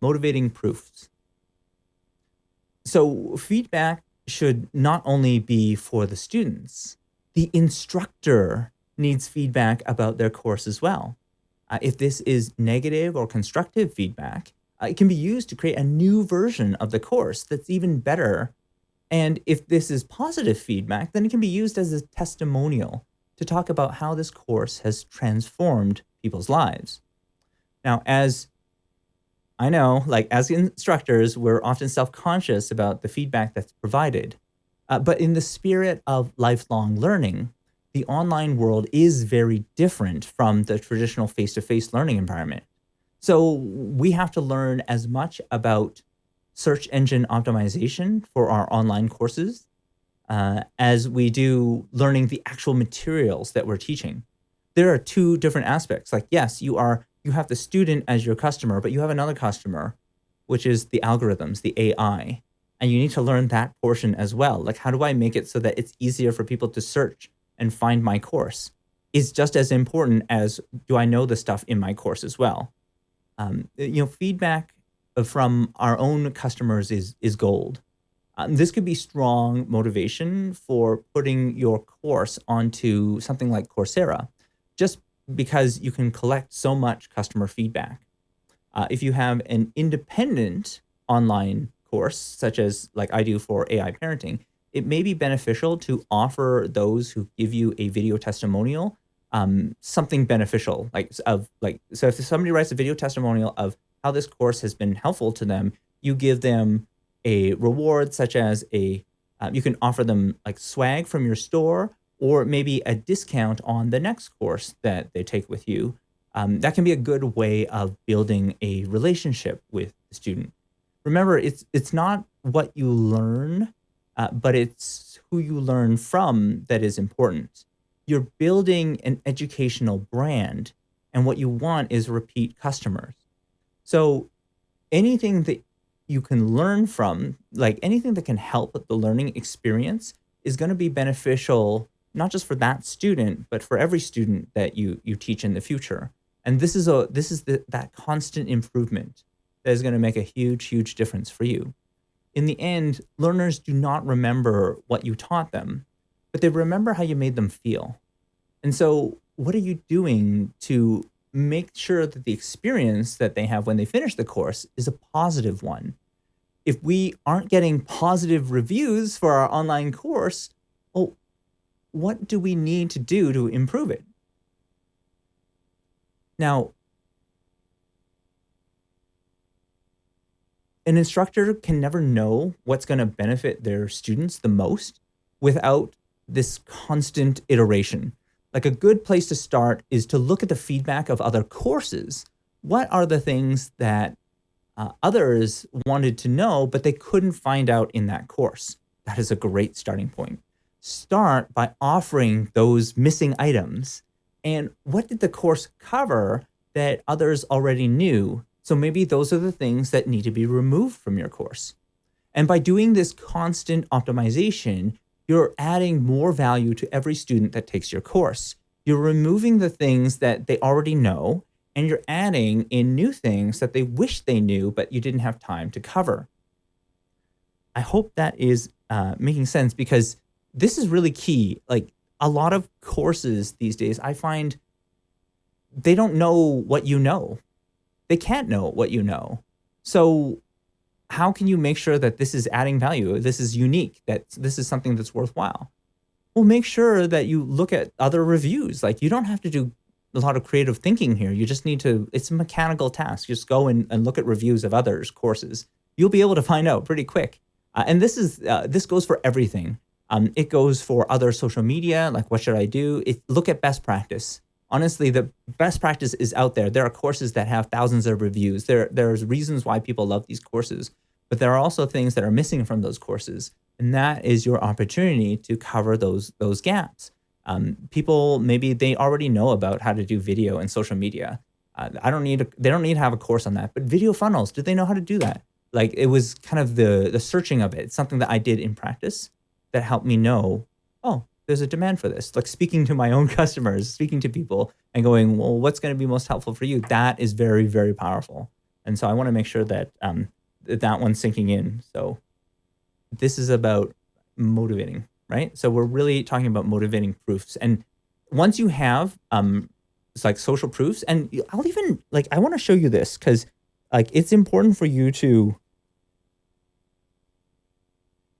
motivating proofs. So feedback should not only be for the students, the instructor needs feedback about their course as well. Uh, if this is negative or constructive feedback, uh, it can be used to create a new version of the course that's even better. And if this is positive feedback, then it can be used as a testimonial to talk about how this course has transformed people's lives. Now, as I know, like as instructors, we're often self-conscious about the feedback that's provided. Uh, but in the spirit of lifelong learning, the online world is very different from the traditional face-to-face -face learning environment. So we have to learn as much about search engine optimization for our online courses uh, as we do learning the actual materials that we're teaching. There are two different aspects. Like, yes, you are you have the student as your customer, but you have another customer, which is the algorithms, the AI. And you need to learn that portion as well. Like, how do I make it so that it's easier for people to search and find my course? Is just as important as do I know the stuff in my course as well? Um, you know, feedback from our own customers is is gold. Um, this could be strong motivation for putting your course onto something like Coursera, just because you can collect so much customer feedback. Uh, if you have an independent online course, such as like I do for AI parenting, it may be beneficial to offer those who give you a video testimonial um, something beneficial, like of like so if somebody writes a video testimonial of how this course has been helpful to them, you give them a reward such as a, uh, you can offer them like swag from your store or maybe a discount on the next course that they take with you. Um, that can be a good way of building a relationship with the student. Remember, it's, it's not what you learn, uh, but it's who you learn from that is important. You're building an educational brand, and what you want is repeat customers. So anything that you can learn from, like anything that can help the learning experience is going to be beneficial, not just for that student, but for every student that you, you teach in the future. And this is a this is the, that constant improvement that is going to make a huge, huge difference for you. In the end, learners do not remember what you taught them, but they remember how you made them feel. And so what are you doing to make sure that the experience that they have when they finish the course is a positive one. If we aren't getting positive reviews for our online course, well, what do we need to do to improve it? Now, an instructor can never know what's going to benefit their students the most without this constant iteration like a good place to start is to look at the feedback of other courses. What are the things that uh, others wanted to know, but they couldn't find out in that course? That is a great starting point. Start by offering those missing items. And what did the course cover that others already knew? So maybe those are the things that need to be removed from your course. And by doing this constant optimization, you're adding more value to every student that takes your course. You're removing the things that they already know, and you're adding in new things that they wish they knew, but you didn't have time to cover. I hope that is uh, making sense because this is really key. Like a lot of courses these days, I find they don't know what you know. They can't know what you know. So how can you make sure that this is adding value? This is unique, that this is something that's worthwhile. Well, make sure that you look at other reviews. Like you don't have to do a lot of creative thinking here. You just need to, it's a mechanical task. Just go and, and look at reviews of others' courses. You'll be able to find out pretty quick. Uh, and this is, uh, this goes for everything. Um, it goes for other social media, like what should I do? It, look at best practice. Honestly, the best practice is out there. There are courses that have thousands of reviews. There, there's reasons why people love these courses but there are also things that are missing from those courses. And that is your opportunity to cover those, those gaps. Um, people, maybe they already know about how to do video and social media. Uh, I don't need, a, they don't need to have a course on that, but video funnels, do they know how to do that? Like it was kind of the, the searching of it. It's something that I did in practice that helped me know, oh, there's a demand for this. Like speaking to my own customers, speaking to people and going, well, what's going to be most helpful for you? That is very, very powerful. And so I want to make sure that um, that one's sinking in. So this is about motivating, right? So we're really talking about motivating proofs. And once you have um, it's like social proofs, and I'll even like I want to show you this because like it's important for you to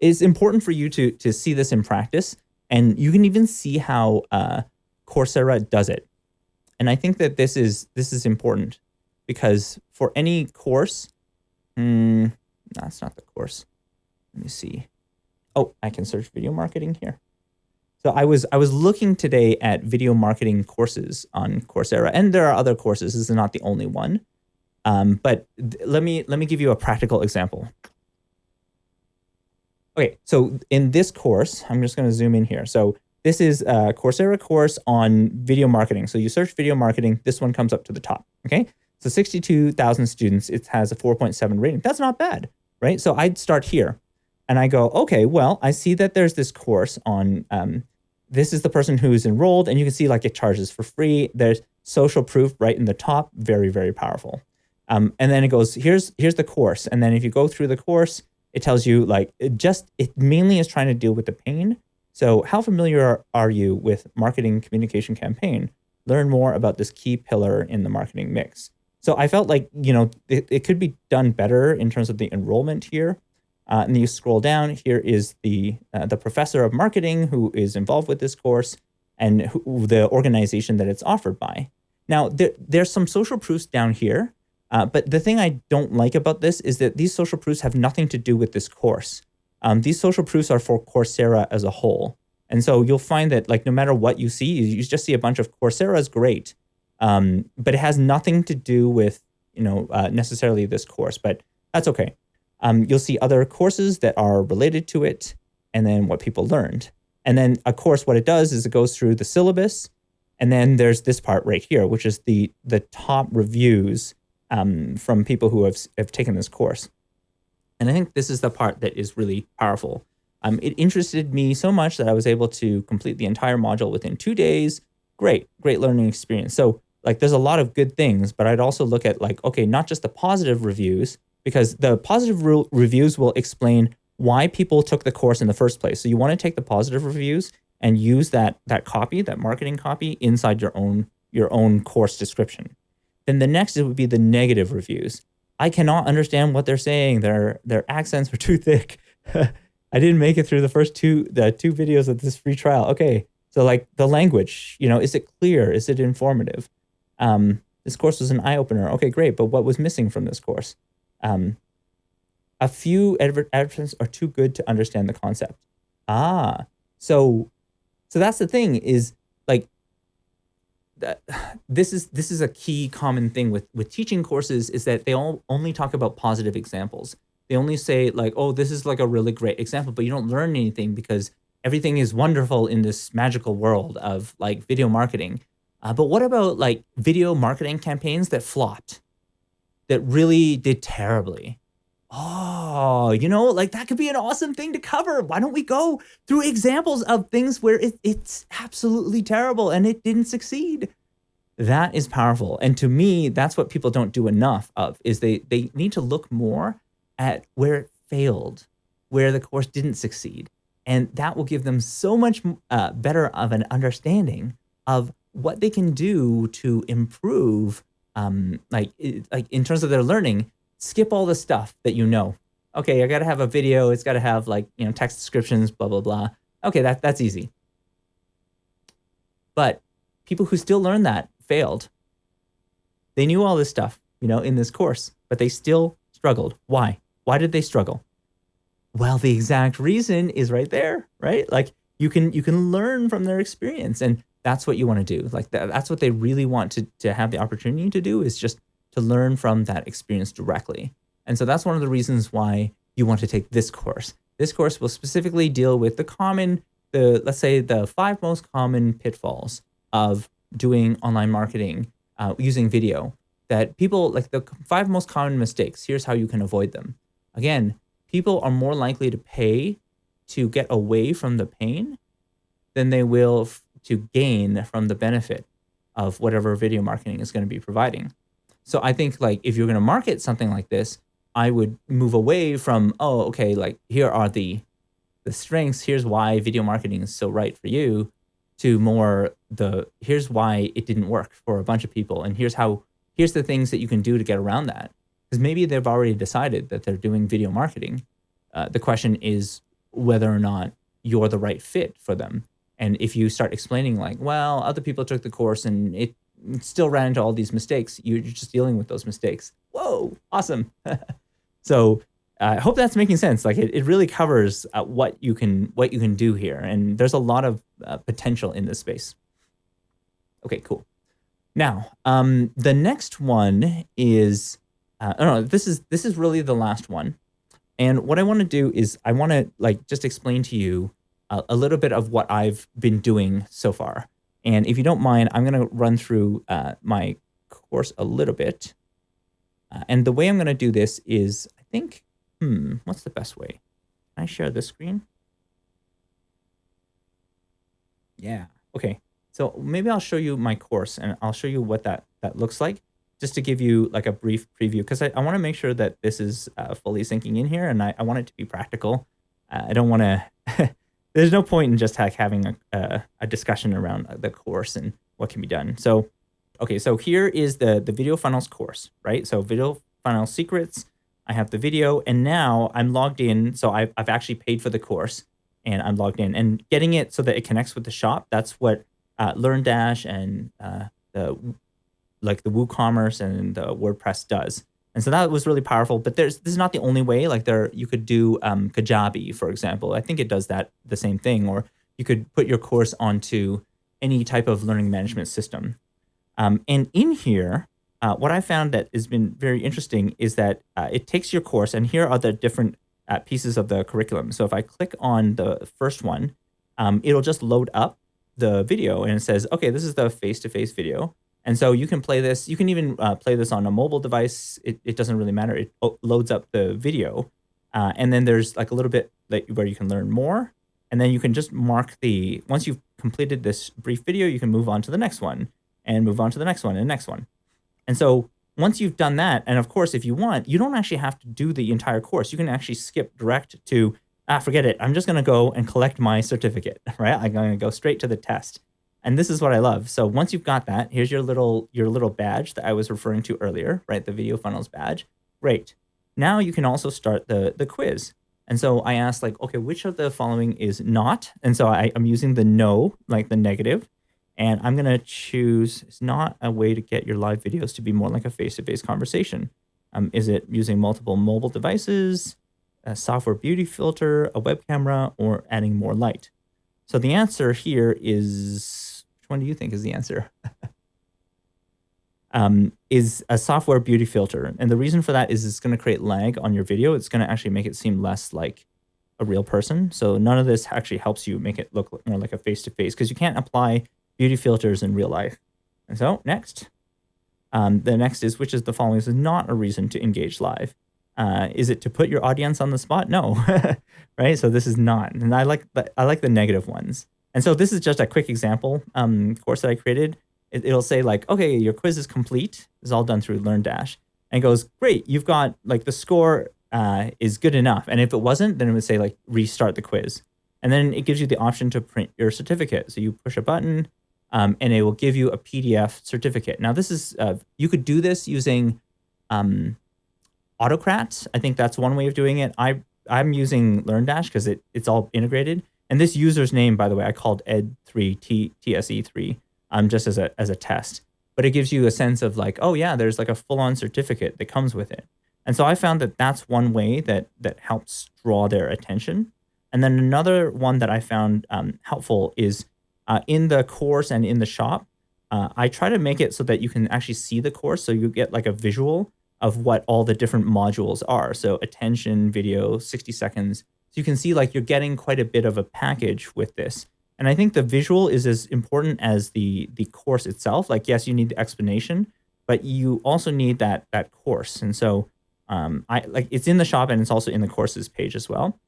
it's important for you to to see this in practice, and you can even see how uh, Coursera does it. And I think that this is this is important because for any course, mm, that's not the course. Let me see. Oh, I can search video marketing here. So I was I was looking today at video marketing courses on Coursera, and there are other courses. This is not the only one. Um, but let me let me give you a practical example. Okay, so in this course, I'm just going to zoom in here. So this is a Coursera course on video marketing. So you search video marketing, this one comes up to the top. Okay, so 62,000 students, it has a 4.7 rating. That's not bad, right? So I'd start here and I go, okay, well, I see that there's this course on, um, this is the person who's enrolled and you can see like it charges for free. There's social proof right in the top, very, very powerful. Um, and then it goes, here's, here's the course. And then if you go through the course, it tells you like, it just, it mainly is trying to deal with the pain. So how familiar are you with marketing communication campaign? Learn more about this key pillar in the marketing mix. So I felt like, you know, it, it could be done better in terms of the enrollment here. Uh, and you scroll down, here is the, uh, the professor of marketing who is involved with this course and who, the organization that it's offered by. Now, there, there's some social proofs down here, uh, but the thing I don't like about this is that these social proofs have nothing to do with this course. Um, these social proofs are for Coursera as a whole. And so you'll find that like no matter what you see, you just see a bunch of Coursera is great. Um, but it has nothing to do with, you know, uh, necessarily this course, but that's okay. Um, you'll see other courses that are related to it and then what people learned. And then of course, what it does is it goes through the syllabus. And then there's this part right here, which is the, the top reviews um, from people who have, have taken this course. And I think this is the part that is really powerful. Um, it interested me so much that I was able to complete the entire module within two days. Great, great learning experience. So like there's a lot of good things, but I'd also look at like, okay, not just the positive reviews, because the positive re reviews will explain why people took the course in the first place. So you want to take the positive reviews and use that that copy, that marketing copy inside your own your own course description. Then the next would be the negative reviews. I cannot understand what they're saying. Their their accents are too thick. I didn't make it through the first two the two videos of this free trial. Okay, so like the language, you know, is it clear? Is it informative? Um, this course was an eye opener. Okay, great. But what was missing from this course? Um, a few advertisements are too good to understand the concept. Ah, so, so that's the thing is that this is this is a key common thing with with teaching courses is that they all only talk about positive examples. They only say like, oh, this is like a really great example, but you don't learn anything because everything is wonderful in this magical world of like video marketing. Uh, but what about like video marketing campaigns that flopped, that really did terribly? Oh, you know, like that could be an awesome thing to cover. Why don't we go through examples of things where it, it's absolutely terrible and it didn't succeed? That is powerful. And to me, that's what people don't do enough of is they they need to look more at where it failed, where the course didn't succeed. And that will give them so much uh, better of an understanding of what they can do to improve, um, like, like in terms of their learning, skip all the stuff that you know. Okay, I got to have a video. It's got to have like, you know, text descriptions, blah, blah, blah. Okay, that, that's easy. But people who still learn that failed. They knew all this stuff, you know, in this course, but they still struggled. Why? Why did they struggle? Well, the exact reason is right there, right? Like you can you can learn from their experience and that's what you want to do. Like that, that's what they really want to, to have the opportunity to do is just to learn from that experience directly. And so that's one of the reasons why you want to take this course. This course will specifically deal with the common, the let's say the five most common pitfalls of doing online marketing uh, using video that people like the five most common mistakes. Here's how you can avoid them. Again, people are more likely to pay to get away from the pain than they will to gain from the benefit of whatever video marketing is going to be providing. So I think like if you're going to market something like this, I would move away from oh okay like here are the the strengths. Here's why video marketing is so right for you. To more the here's why it didn't work for a bunch of people, and here's how here's the things that you can do to get around that. Because maybe they've already decided that they're doing video marketing. Uh, the question is whether or not you're the right fit for them. And if you start explaining like, well, other people took the course and it still ran into all these mistakes, you're just dealing with those mistakes. Whoa, awesome. so I hope that's making sense. Like it, it really covers uh, what you can what you can do here, and there's a lot of uh, potential in this space. Okay, cool. Now, um, the next one is, uh, oh no, this is this is really the last one, and what I want to do is I want to like just explain to you a, a, little bit of what I've been doing so far. And if you don't mind, I'm going to run through uh, my course a little bit. Uh, and the way I'm going to do this is, I think, hmm, what's the best way? Can I share this screen? Yeah, okay. So maybe I'll show you my course and I'll show you what that, that looks like just to give you like a brief preview because I, I want to make sure that this is uh, fully sinking in here and I, I want it to be practical. Uh, I don't want to there's no point in just like having a, a, discussion around the course and what can be done. So, okay, so here is the, the video funnels course, right? So video funnel secrets, I have the video and now I'm logged in. So I've, I've actually paid for the course and I'm logged in and getting it so that it connects with the shop. That's what uh, LearnDash and uh, the like the WooCommerce and the WordPress does. And so that was really powerful. But there's this is not the only way. Like there, you could do um, Kajabi, for example. I think it does that the same thing. Or you could put your course onto any type of learning management system. Um, and in here, uh, what I found that has been very interesting is that uh, it takes your course, and here are the different uh, pieces of the curriculum. So if I click on the first one, um, it'll just load up the video, and it says, okay, this is the face-to-face -face video. And so you can play this. You can even uh, play this on a mobile device. It, it doesn't really matter. It loads up the video. Uh, and then there's like a little bit that, where you can learn more. And then you can just mark the, once you've completed this brief video, you can move on to the next one and move on to the next one and the next one. And so once you've done that, and of course, if you want, you don't actually have to do the entire course. You can actually skip direct to, ah, forget it. I'm just going to go and collect my certificate, right? I'm going to go straight to the test. And this is what I love. So once you've got that, here's your little your little badge that I was referring to earlier, right? The video funnels badge. Great. Now you can also start the the quiz. And so I asked like, okay, which of the following is not? And so I, I'm using the no, like the negative, and I'm gonna choose it's not a way to get your live videos to be more like a face-to-face -face conversation. Um, is it using multiple mobile devices, a software beauty filter, a web camera, or adding more light? So the answer here is which one do you think is the answer? um, is a software beauty filter. And the reason for that is it's going to create lag on your video. It's going to actually make it seem less like a real person. So none of this actually helps you make it look more like a face-to-face because you can't apply beauty filters in real life. And so next, um, the next is which is the following is not a reason to engage live. Uh, is it to put your audience on the spot? No, right? So this is not, and I like the, I like the negative ones. And so this is just a quick example um, course that I created. It, will say like, okay, your quiz is complete. It's all done through LearnDash. And goes, great, you've got like the score uh, is good enough. And if it wasn't, then it would say like restart the quiz. And then it gives you the option to print your certificate. So you push a button um, and it will give you a PDF certificate. Now this is, uh, you could do this using um, Autocrat. I think that's one way of doing it. I, I'm using LearnDash because it, it's all integrated. And this user's name, by the way, I called ed3 TSE3 um, just as a, as a test. But it gives you a sense of like, oh yeah, there's like a full-on certificate that comes with it. And so I found that that's one way that that helps draw their attention. And then another one that I found um, helpful is uh, in the course and in the shop, uh, I try to make it so that you can actually see the course. So you get like a visual of what all the different modules are. So attention, video, 60 seconds, you can see like you're getting quite a bit of a package with this. And I think the visual is as important as the the course itself. Like, yes, you need the explanation, but you also need that that course. And so um, I like it's in the shop and it's also in the courses page as well.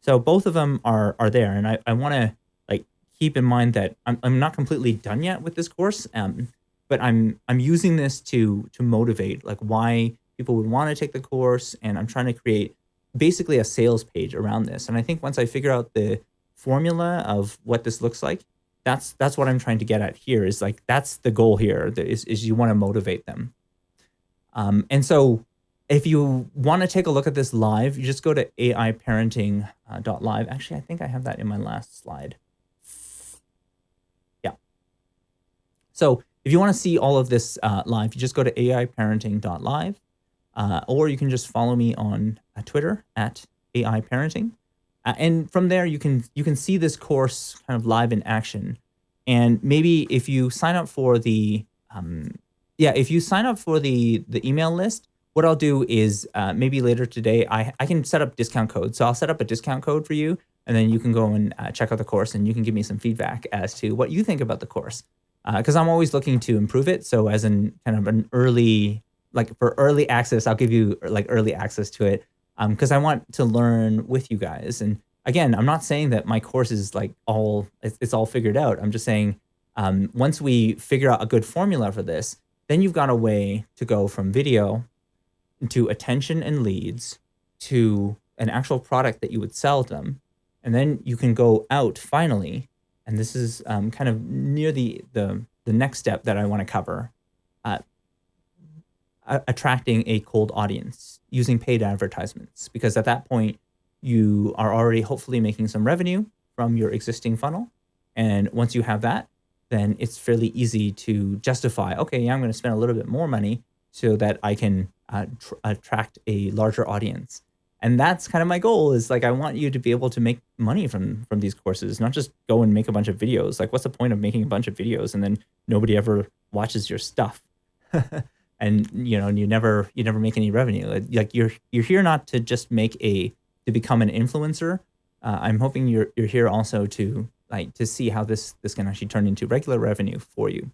So both of them are are there. And I, I want to like keep in mind that I'm, I'm not completely done yet with this course. Um, but I'm I'm using this to to motivate like why people would want to take the course, and I'm trying to create basically a sales page around this. And I think once I figure out the formula of what this looks like, that's that's what I'm trying to get at here. Is like that's the goal here. Is is you want to motivate them. Um, and so if you want to take a look at this live, you just go to aiparenting.live. Actually, I think I have that in my last slide. Yeah. So if you want to see all of this uh, live, you just go to aiparenting.live, uh, or you can just follow me on uh, Twitter at aiparenting. Uh, and from there, you can you can see this course kind of live in action. And maybe if you sign up for the um, yeah, if you sign up for the the email list, what I'll do is uh, maybe later today, I, I can set up discount code. So I'll set up a discount code for you, and then you can go and uh, check out the course and you can give me some feedback as to what you think about the course. Because uh, I'm always looking to improve it. So as an kind of an early, like for early access, I'll give you like early access to it because um, I want to learn with you guys. And again, I'm not saying that my course is like all, it's, it's all figured out. I'm just saying um, once we figure out a good formula for this, then you've got a way to go from video to attention and leads to an actual product that you would sell them. And then you can go out finally, and this is um, kind of near the, the, the next step that I want to cover, uh, attracting a cold audience using paid advertisements. Because at that point, you are already hopefully making some revenue from your existing funnel. And once you have that, then it's fairly easy to justify, okay, yeah, I'm going to spend a little bit more money so that I can uh, attract a larger audience. And that's kind of my goal is like, I want you to be able to make money from, from these courses, not just go and make a bunch of videos. Like what's the point of making a bunch of videos and then nobody ever watches your stuff? and you know, you never, you never make any revenue. Like you're, you're here not to just make a, to become an influencer. Uh, I'm hoping you're, you're here also to like, to see how this, this can actually turn into regular revenue for you.